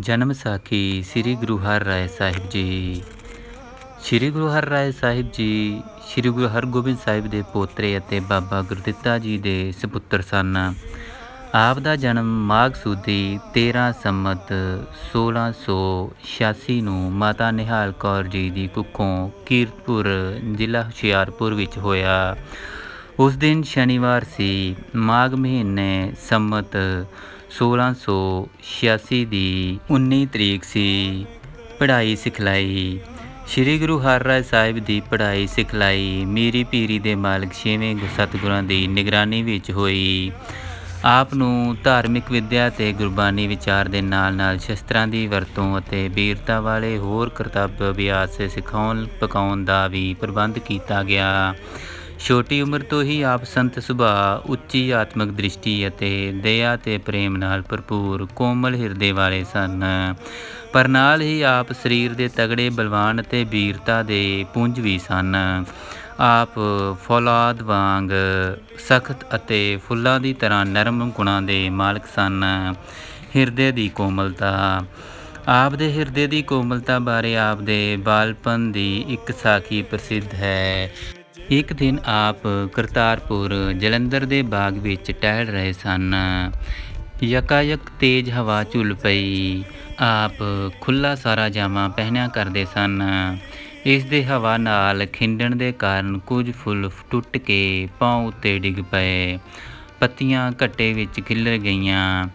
ਜਨਮ ਸਾਖੀ ਸ੍ਰੀ ਗੁਰੂ ਹਰ ਰਾਏ ਸਾਹਿਬ ਜੀ। ਸ੍ਰੀ ਗੁਰੂ ਹਰ ਰਾਏ ਸਾਹਿਬ ਜੀ, ਸ੍ਰੀ ਗੁਰੂ ਹਰਗੋਬਿੰਦ ਸਾਹਿਬ ਦੇ ਪੋਤਰੇ ਅਤੇ ਬਾਬਾ ਗੁਰਦਿੱਤਾ ਜੀ ਦੇ ਸੁਪੁੱਤਰ ਸਨ। ਆਪ ਦਾ ਜਨਮ ਮਾਘ ਸੂਦੀ 13 ਸੰਮਤ 1686 ਨੂੰ ਮਾਤਾ ਨਿਹਾਲ ਕੌਰ ਜੀ ਦੀ ਕੁੱਖੋਂ ਕੀਰਤਪੁਰ ਜ਼ਿਲ੍ਹਾ ਹੁਸ਼ਿਆਰਪੁਰ ਵਿੱਚ ਹੋਇਆ। ਉਸ ਦਿਨ ਸ਼ਨੀਵਾਰ ਸੀ, ਮਾਘ ਮਹੀਨੇ ਸੰਮਤ 1686 ਦੀ 19 ਤਰੀਕ ਸੀ। ਪੜ੍ਹਾਈ ਸਿਖਲਾਈ। ਸ੍ਰੀ ਗੁਰੂ ਹਰਿਰਾਏ ਸਾਹਿਬ ਦੀ ਪੜ੍ਹਾਈ ਸਿਖਲਾਈ ਮੀਰੀ ਪੀਰੀ ਦੇ ਮਾਲਕ ਛੇਵੇਂ ਸਤਿਗੁਰਾਂ ਦੀ ਨਿਗਰਾਨੀ ਵਿੱਚ ਹੋਈ। ਆਪ ਨੂੰ ਧਾਰਮਿਕ ਵਿਦਿਆ ਤੇ ਗੁਰਬਾਣੀ ਵਿਚਾਰ ਦੇ ਨਾਲ-ਨਾਲ ਸ਼ਸਤਰਾਂ ਦੀ ਵਰਤੋਂ ਅਤੇ ਵੀਰਤਾ ਵਾਲੇ ਹੋਰ ਕਰਤੱਵ ਅਭਿਆਸ ਸਿਖਾਉਣ ਪਕਾਉਣ ਦਾ ਵੀ ਪ੍ਰਬੰਧ ਕੀਤਾ ਗਿਆ। ਛੋਟੀ ਉਮਰ ਤੋਂ ਹੀ ਆਪ ਸੰਤ ਸੁਭਾਅ, ਉੱਚੀ ਆਤਮਿਕ ਦ੍ਰਿਸ਼ਟੀ ਅਤੇ ਦਇਆ ਤੇ ਪ੍ਰੇਮ ਨਾਲ ਭਰਪੂਰ ਕੋਮਲ ਹਿਰਦੇ ਵਾਲੇ ਸਨ। ਪਰ ਨਾਲ ਹੀ ਆਪ ਸਰੀਰ ਦੇ ਤਗੜੇ, ਬਲਵਾਨ ਅਤੇ ਵੀਰਤਾ ਦੇ ਪੁੰਜ ਵੀ ਸਨ। ਆਪ ਫੌਲਾਦ ਵਾਂਗ ਸਖਤ ਅਤੇ ਫੁੱਲਾਂ ਦੀ ਤਰ੍ਹਾਂ ਨਰਮ ਗੁਣਾਂ ਦੇ ਮਾਲਕ ਸਨ। ਹਿਰਦੇ ਦੀ ਕੋਮਲਤਾ। ਆਪ ਦੇ ਹਿਰਦੇ ਦੀ ਕੋਮਲਤਾ ਬਾਰੇ ਆਪ ਦੇ ਬਾਲਪਨ ਦੀ ਇੱਕ ਸਾਖੀ ਪ੍ਰਸਿੱਧ ਹੈ। ਇੱਕ ਦਿਨ ਆਪ ਕਰਤਾਰਪੁਰ ਜਲੰਧਰ ਦੇ ਬਾਗ ਵਿੱਚ ਟਹਿਲ ਰਹੇ ਸਨ। ਯਕਾਇਕ ਤੇਜ਼ ਹਵਾ ਝੁੱਲ ਪਈ। ਆਪ ਖੁੱਲਾ ਸਾਰਾ ਜਾਮਾ ਪਹਿਨਿਆ ਕਰਦੇ ਸਨ। ਇਸ ਦੇ ਹਵਾ ਨਾਲ ਖਿੰਡਣ ਦੇ ਕਾਰਨ ਕੁਝ ਫੁੱਲ ਟੁੱਟ ਕੇ ਪਾਉ ਉੱਤੇ ਡਿੱਗ ਪਏ। ਪੱਤੀਆਂ ਘੱਟੇ ਵਿੱਚ ਖਿਲਰ ਗਈਆਂ।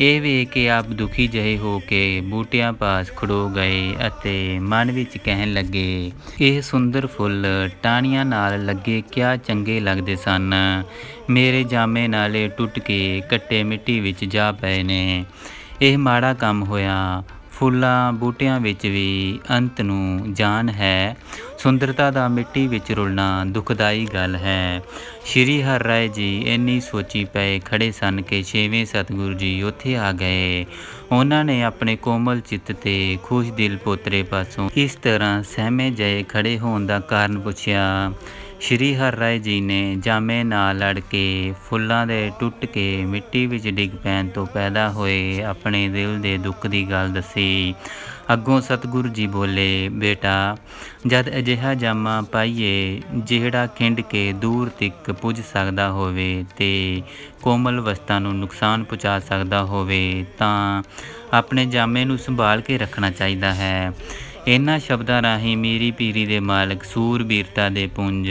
ਇਹ ਵੇਖ ਕੇ ਆਪ ਦੁਖੀ ਜਿਹੇ ਹੋ ਕੇ ਬੂਟਿਆਂ ਪਾਸ ਖੜੋ ਗਏ ਅਤੇ ਮਨ ਵਿੱਚ ਕਹਿਣ ਲੱਗੇ, ਇਹ ਸੁੰਦਰ ਫੁੱਲ ਟਾਹਣੀਆਂ ਨਾਲ ਲੱਗੇ ਕਿਆ ਚੰਗੇ ਲੱਗਦੇ ਸਨ। ਮੇਰੇ ਜਾਮੇ ਨਾਲੇ ਟੁੱਟ ਕੇ ਕੱਟੇ ਮਿੱਟੀ ਵਿੱਚ ਜਾ ਪਏ ਨੇ। ਇਹ ਮਾੜਾ ਕੰਮ ਹੋਇਆ। ਫੁੱਲਾਂ ਬੂਟਿਆਂ ਵਿੱਚ ਵੀ ਅੰਤ ਨੂੰ ਜਾਨ ਹੈ। ਸੁੰਦਰਤਾ ਦਾ ਮਿੱਟੀ ਵਿੱਚ ਰੁਲਣਾ ਦੁਖਦਾਈ ਗੱਲ ਹੈ। ਸ਼੍ਰੀ ਹਰ ਰਾਏ ਜੀ ਇੰਨੀ ਸੋਚੀ ਪਏ ਖੜੇ ਸਨ ਕਿ ਛੇਵੇਂ ਸਤਿਗੁਰੂ ਜੀ ਉੱਥੇ ਆ ਗਏ। ਉਹਨਾਂ ਨੇ ਆਪਣੇ ਕੋਮਲ ਚਿੱਤ ਤੇ ਖੁਸ਼ ਦਿਲ ਪੋਤਰੇ ਪਾਸੋਂ ਇਸ ਤਰ੍ਹਾਂ ਸਹਿਮੇ ਜਏ ਖੜੇ ਹੋਣ ਦਾ ਕਾਰਨ ਪੁੱਛਿਆ। ਸ਼੍ਰੀ ਹਰਿ ਰਾਏ ਜੀ ਨੇ ਜਾਮੇ ਨਾਲ ਲੜ ਕੇ ਫੁੱਲਾਂ ਦੇ ਟੁੱਟ ਕੇ ਮਿੱਟੀ ਵਿੱਚ ਡਿੱਗ ਪੈਣ ਤੋਂ ਪੈਦਾ ਹੋਏ ਆਪਣੇ ਦਿਲ ਦੇ ਦੁੱਖ ਦੀ ਗੱਲ ਦੱਸੀ। ਅੱਗੋਂ ਸਤਿਗੁਰੂ ਜੀ ਬੋਲੇ, ਬੇਟਾ, ਜਦ ਅਜਿਹਾ ਜਾਮਾ ਪਾਈਏ, ਜਿਹੜਾ ਖਿੰਡ ਕੇ ਦੂਰ ਤੱਕ ਪੁੱਜ ਸਕਦਾ ਹੋਵੇ ਤੇ ਕੋਮਲ ਵਸਤਾਂ ਨੂੰ ਨੁਕਸਾਨ ਪਹੁੰਚਾ ਸਕਦਾ ਹੋਵੇ, ਤਾਂ ਆਪਣੇ ਜਾਮੇ ਨੂੰ ਸੰਭਾਲ ਕੇ ਰੱਖਣਾ ਚਾਹੀਦਾ ਹੈ। ਇਹਨਾਂ ਸ਼ਬਦਾਂ ਰਾਹੀਂ ਮੀਰੀ ਪੀਰੀ ਦੇ ਮਾਲਕ ਸੂਰਬੀਰਤਾ ਦੇ ਪੁੰਜ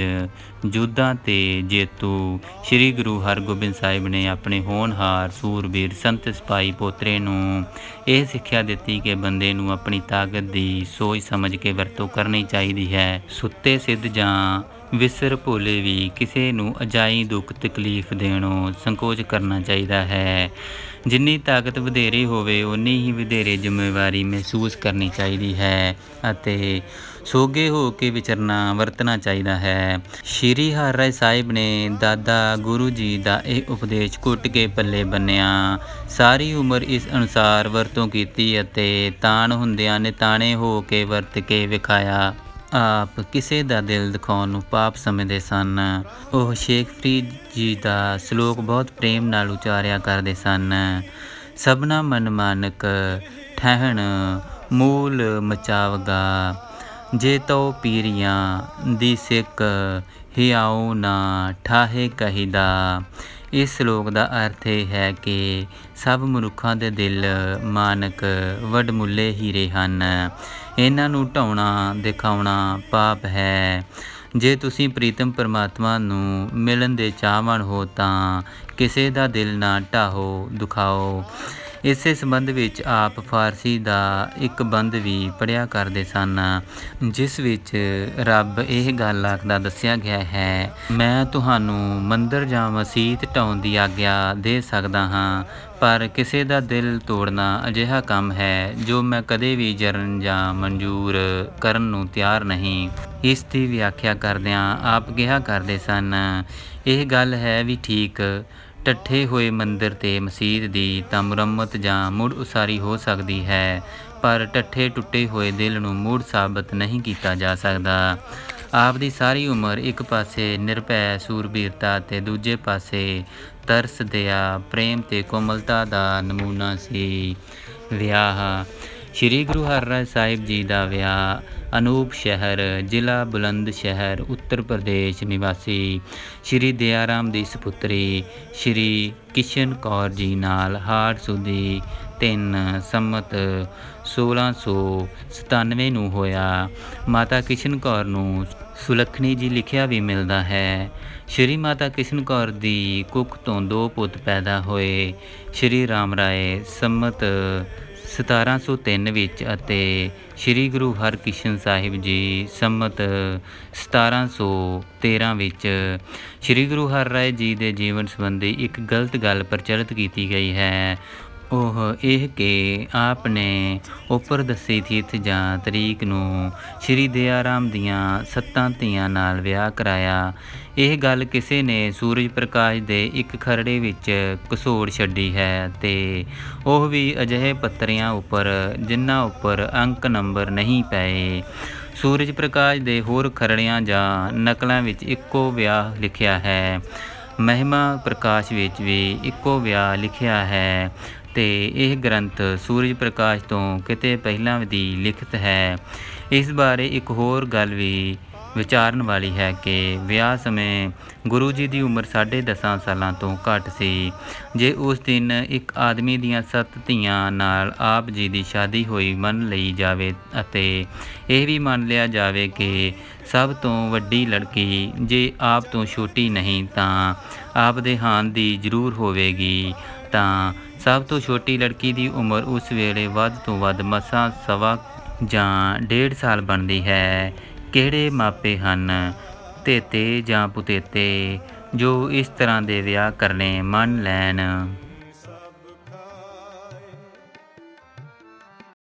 ਜੁੱਦਾਂ ਤੇ ਜੇਤੂ, ਸ੍ਰੀ ਗੁਰੂ ਹਰਗੋਬਿੰਦ ਸਾਹਿਬ ਨੇ ਆਪਣੇ ਹੋਣਹਾਰ ਸੂਰਬੀਰ ਸੰਤ ਸਿਪਾਈ ਪੋਤਰੇ ਨੂੰ ਇਹ ਸਿੱਖਿਆ ਦਿੱਤੀ ਕਿ ਬੰਦੇ ਨੂੰ ਆਪਣੀ ਤਾਕਤ ਦੀ ਸੋਚ ਸਮਝ ਕੇ ਵਰਤੋਂ ਕਰਨੀ ਚਾਹੀਦੀ ਹੈ। ਸੁੱਤੇ ਸਿੱਧ ਜਾਂ ਵਿਸਰ ਭੋਲੇ ਵੀ ਕਿਸੇ ਨੂੰ ਅਜਾਈ ਦੁੱਖ ਤਕਲੀਫ ਦੇਣੋਂ ਸੰਕੋਚ ਕਰਨਾ ਚਾਹੀਦਾ ਹੈ। ਜਿੰਨੀ ਤਾਕਤ ਵਧੇਰੇ ਹੋਵੇ ਉਨੀ ਹੀ ਵਧੇਰੇ ਜ਼ਿੰਮੇਵਾਰੀ ਮਹਿਸੂਸ ਕਰਨੀ ਚਾਹੀਦੀ ਹੈ ਅਤੇ ਸੋਗੇ ਹੋ ਕੇ ਵਿਚਰਨਾ, ਵਰਤਣਾ ਚਾਹੀਦਾ ਹੈ। ਸ਼੍ਰੀ ਹਰਿ ਸਾਹਿਬ ਨੇ ਦਾਦਾ ਗੁਰੂ ਜੀ ਦਾ ਇਹ ਉਪਦੇਸ਼ ਕੁੱਟ ਕੇ ਪੱਲੇ ਬੰਨਿਆ, ਸਾਰੀ ਉਮਰ ਇਸ ਅਨੁਸਾਰ ਵਰਤੋਂ ਕੀਤੀ ਅਤੇ ਤਾਣ ਹੁੰਦਿਆਂ ਨੇ ਤਾਣੇ ਹੋ ਕੇ ਵਰਤ ਕੇ ਵਿਖਾਇਆ। ਆਪ ਕਿਸੇ ਦਾ ਦਿਲ ਦਿਖਾਉਣ ਨੂੰ ਪਾਪ ਸਮਝਦੇ ਸਨ। ਉਹ ਸ਼ੇਖ ਫਰੀਦ ਜੀ ਦਾ ਸ਼ਲੋਕ ਬਹੁਤ ਪ੍ਰੇਮ ਨਾਲ ਉਚਾਰਿਆ ਕਰਦੇ ਸਨ। ਸਭਨਾ ਮਨ ਮਾਨਕ ਠਹਿਣ ਮੂਲ ਮਚਾਵਗਾ, ਜੇ ਤੋ ਪੀਰੀਆਂ ਦੀ ਸਿੱਕ ਹਿਆਉ ਨਾ ਠਾਹੇ ਕਹੀਦਾ। ਇਸ ਸ਼ਲੋਕ ਦਾ ਅਰਥ ਇਹ ਹੈ ਕਿ ਸਭ ਮਨੁੱਖਾਂ ਦੇ ਦਿਲ ਮਾਨਕ ਵਡਮੁੱਲੇ ਹੀਰੇ ਹਨ। ਇਹਨਾਂ ਨੂੰ ਢਾਉਣਾ, ਦਿਖਾਉਣਾ ਪਾਪ ਹੈ। ਜੇ ਤੁਸੀਂ ਪ੍ਰੀਤਮ ਪਰਮਾਤਮਾ ਨੂੰ ਮਿਲਣ ਦੇ ਚਾਹਵਣ ਹੋ ਤਾਂ ਕਿਸੇ ਦਾ ਦਿਲ ਨਾ ਢਾਹੋ, ਦੁਖਾਓ। ਇਸੇ ਸੰਬੰਧ ਵਿੱਚ ਆਪ ਫਾਰਸੀ ਦਾ ਇੱਕ ਬੰਦ ਵੀ ਪੜਿਆ ਕਰਦੇ ਸਨ, ਜਿਸ ਵਿੱਚ ਰੱਬ ਇਹ ਗੱਲ ਆਖਦਾ ਦੱਸਿਆ ਗਿਆ ਹੈ, ਮੈਂ ਤੁਹਾਨੂੰ ਮੰਦਰ ਜਾਂ ਮਸਜਿਦ ਢਾਉਣ ਦੀ ਆਗਿਆ ਦੇ ਸਕਦਾ ਹਾਂ, ਪਰ ਕਿਸੇ ਦਾ ਦਿਲ ਤੋੜਨਾ ਅਜਿਹਾ ਕੰਮ ਹੈ ਜੋ ਮੈਂ ਕਦੇ ਵੀ ਜਰਨ ਜਾਂ ਮਨਜ਼ੂਰ ਕਰਨ ਨੂੰ ਤਿਆਰ ਨਹੀਂ। ਇਸ ਦੀ ਵਿਆਖਿਆ ਕਰਦਿਆਂ ਆਪ ਕਿਹਾ ਕਰਦੇ ਸਨ, ਇਹ ਗੱਲ ਹੈ ਵੀ ਠੀਕ ਟੱਠੇ ਹੋਏ ਮੰਦਰ ਤੇ ਮਸਜਿਦ ਦੀ ਤਾਂ ਮੁਰੰਮਤ ਜਾਂ ਮੁੜ ਉਸਾਰੀ ਹੋ ਸਕਦੀ ਹੈ, ਪਰ ਟੱਠੇ ਟੁੱਟੇ ਹੋਏ ਦਿਲ ਨੂੰ ਮੁੜ ਸਾਬਤ ਨਹੀਂ ਕੀਤਾ ਜਾ ਸਕਦਾ। ਆਪ ਦੀ ਸਾਰੀ ਉਮਰ ਇੱਕ ਪਾਸੇ ਨਿਰਭੈ ਸੂਰਬੀਰਤਾ ਤੇ ਦੂਜੇ ਪਾਸੇ ਤਰਸ ਦਇਆ ਪ੍ਰੇਮ ਤੇ ਕੋਮਲਤਾ ਦਾ ਨਮੂਨਾ ਸੀ। ਵਿਆਹ ਸ੍ਰੀ ਗੁਰੂ ਹਰਿਰਾਏ ਸਾਹਿਬ ਜੀ ਦਾ ਵਿਆਹ ਅਨੂਪ ਸ਼ਹਿਰ, ਜ਼ਿਲ੍ਹਾ ਬੁਲੰਦ ਸ਼ਹਿਰ, ਉੱਤਰ ਪ੍ਰਦੇਸ਼ ਨਿਵਾਸੀ ਸ੍ਰੀ ਦਿਆਰਾਮ ਦੀ ਸੁਪੁੱਤਰੀ ਸ੍ਰੀ ਕਿਸ਼ਨ ਕੌਰ ਜੀ ਨਾਲ ਹਾੜ ਸੁਦੀ 3 ਸੰਮਤ 1697 ਨੂੰ ਹੋਇਆ। ਮਾਤਾ ਕਿਸ਼ਨ ਕੌਰ ਨੂੰ ਸੁਲੱਖਣੀ ਜੀ ਲਿਖਿਆ ਵੀ ਮਿਲਦਾ ਹੈ। ਸ਼੍ਰੀ ਮਾਤਾ ਕਿਸ਼ਨ ਕੌਰ ਦੀ ਕੁੱਖ ਤੋਂ ਦੋ ਪੁੱਤ ਪੈਦਾ ਹੋਏ। ਸ਼੍ਰੀ ਰਾਮ ਰਾਏ ਸੰਮਤ 1703 ਵਿੱਚ ਅਤੇ ਸ੍ਰੀ ਗੁਰੂ ਹਰਕ੍ਰਿਸ਼ਨ ਸਾਹਿਬ ਜੀ ਸੰਮਤ 1713 ਵਿੱਚ ਸ੍ਰੀ ਗੁਰੂ ਹਰ ਰਾਏ ਜੀ ਦੇ ਜੀਵਨ ਸੰਬੰਧੀ ਇੱਕ ਗਲਤ ਗੱਲ ਪ੍ਰਚਲਿਤ ਕੀਤੀ ਗਈ ਹੈ। ਉਹ ਇਹ ਕਿ ਆਪ ਨੇ ਉੱਪਰ ਦੱਸੀ ਤਿਥ ਜਾਂ ਤਰੀਕ ਨੂੰ ਸ੍ਰੀ ਦਿਆਰਾਮ ਦੀਆਂ ਸੱਤਾਂ ਧੀਆਂ ਨਾਲ ਵਿਆਹ ਕਰਾਇਆ। ਇਹ ਗੱਲ ਕਿਸੇ ਨੇ ਸੂਰਜ ਪ੍ਰਕਾਸ਼ ਦੇ ਇੱਕ ਖਰੜੇ ਵਿੱਚ ਘਸੋੜ ਛੱਡੀ ਹੈ ਤੇ ਉਹ ਵੀ ਅਜਿਹੇ ਪੱਤਰਿਆਂ ਉੱਪਰ ਜਿਨ੍ਹਾਂ ਉੱਪਰ ਅੰਕ ਨੰਬਰ ਨਹੀਂ ਪਏ। ਸੂਰਜ ਪ੍ਰਕਾਸ਼ ਦੇ ਹੋਰ ਖਰੜਿਆਂ ਜਾਂ ਨਕਲਾਂ ਵਿੱਚ ਇੱਕੋ ਵਿਆਹ ਲਿਖਿਆ ਹੈ। ਮਹਿਮਾ ਪ੍ਰਕਾਸ਼ ਵਿੱਚ ਵੀ ਇੱਕੋ ਵਿਆਹ ਲਿਖਿਆ ਹੈ। ਤੇ ਇਹ ਗ੍ਰੰਥ ਸੂਰਜ ਪ੍ਰਕਾਸ਼ ਤੋਂ ਕਿਤੇ ਪਹਿਲਾਂ ਦੀ ਲਿਖਤ ਹੈ। ਇਸ ਬਾਰੇ ਇੱਕ ਹੋਰ ਗੱਲ ਵੀ ਵਿਚਾਰਨ ਵਾਲੀ ਹੈ ਕਿ ਵਿਆਹ ਸਮੇਂ ਗੁਰੂ ਜੀ ਦੀ ਉਮਰ 10.5 ਸਾਲਾਂ ਤੋਂ ਘੱਟ ਸੀ। ਜੇ ਉਸ ਦਿਨ ਇੱਕ ਆਦਮੀ ਦੀਆਂ ਸੱਤ ਧੀਆਂ ਨਾਲ ਆਪ ਜੀ ਦੀ ਸ਼ਾਦੀ ਹੋਈ ਮੰਨ ਲਈ ਜਾਵੇ ਅਤੇ ਇਹ ਵੀ ਮੰਨ ਲਿਆ ਜਾਵੇ ਕਿ ਸਭ ਤੋਂ ਵੱਡੀ ਲੜਕੀ ਜੇ ਆਪ ਤੋਂ ਛੋਟੀ ਨਹੀਂ ਤਾਂ ਆਪ ਦੇ ਹਾਨ ਦੀ ਜ਼ਰੂਰ ਹੋਵੇਗੀ ਤਾਂ ਸਭ ਤੋਂ ਛੋਟੀ ਲੜਕੀ ਦੀ ਉਮਰ ਉਸ ਵੇਲੇ ਵੱਧ ਤੋਂ ਵੱਧ ਮਸਾਂ ਸਵਾ ਜਾਂ ਡੇਢ ਸਾਲ ਬਣਦੀ ਹੈ। ਕਿਹੜੇ ਮਾਪੇ ਹਨ? ਤੇਤੇ ਜਾਂ ਪੁਤੇਤੇ? ਜੋ ਇਸ ਤਰ੍ਹਾਂ ਦੇ ਵਿਆਹ ਕਰਨੇ ਮੰਨ ਲੈਣ।